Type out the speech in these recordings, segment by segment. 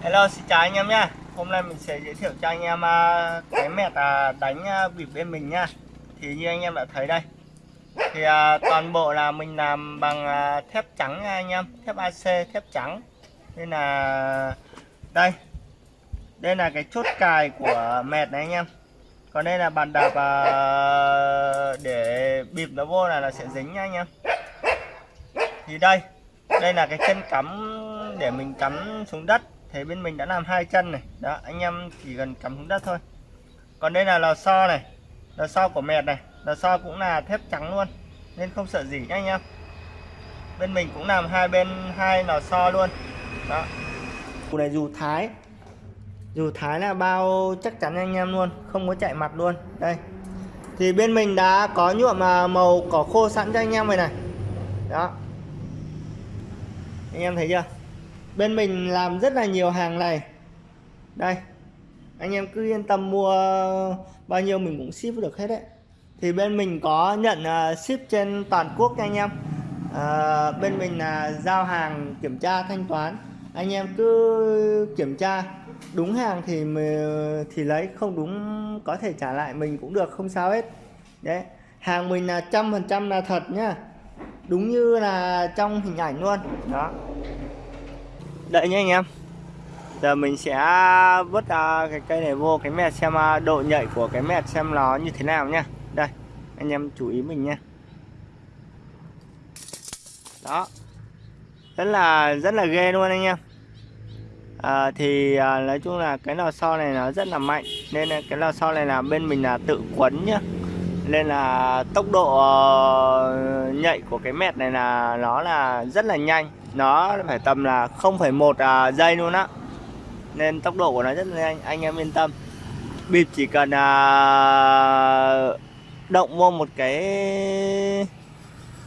Hello, xin chào anh em nhá Hôm nay mình sẽ giới thiệu cho anh em à, cái mẹt à, đánh à, bịp bên mình nhá Thì như anh em đã thấy đây, Thì toàn bộ là mình làm bằng thép trắng nha anh em. Thép AC thép trắng. Nên là, đây. Đây là cái chốt cài của mẹt này anh em. Còn đây là bàn đạp để bịp nó vô là nó sẽ dính nha anh em. Thì đây. Đây là cái chân cắm để mình cắm xuống đất thì bên mình đã làm hai chân này. Đó, anh em chỉ cần cắm xuống đất thôi. Còn đây là lò xo này. Lò xo của mệt này. Lò xo cũng là thép trắng luôn. Nên không sợ gì nhá anh em. Bên mình cũng làm hai bên hai lò xo luôn. Đó. Cụ này dù thái. Dù thái là bao chắc chắn anh em luôn. Không có chạy mặt luôn. Đây. Thì bên mình đã có nhuộm à, màu cỏ khô sẵn cho anh em rồi này. Đó. Anh em thấy chưa? Bên mình làm rất là nhiều hàng này. Đây anh em cứ yên tâm mua bao nhiêu mình cũng ship được hết đấy. Thì bên mình có nhận à, ship trên toàn quốc nha anh em. À, bên mình là giao hàng kiểm tra thanh toán. Anh em cứ kiểm tra đúng hàng thì thì lấy không đúng có thể trả lại mình cũng được không sao hết. Đấy hàng mình là trăm phần trăm là thật nhá. Đúng như là trong hình ảnh luôn. Đó đợi nhé anh em. Giờ mình sẽ vứt uh, cái cây này vô cái mẹt xem uh, độ nhạy của cái mẹt xem nó như thế nào nhá. Đây anh em chú ý mình nha đó. Rất là rất là ghê luôn anh em. À, thì à, nói chung là cái lò xo này nó rất là mạnh nên là cái lò xo này là bên mình là tự quấn nhá nên là tốc độ ờ, nhạy của cái mẹt này là nó là rất là nhanh. Nó phải tầm là 0,1 à, giây luôn á. Nên tốc độ của nó rất là nhanh anh em yên tâm. Bịp chỉ cần à, động vô một cái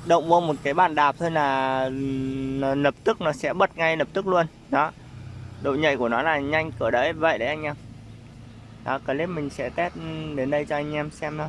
động vô một cái bàn đạp thôi là lập tức nó sẽ bật ngay lập tức luôn. Đó. Độ nhạy của nó là nhanh cỡ đấy vậy đấy anh em. Đó clip mình sẽ test đến đây cho anh em xem thôi.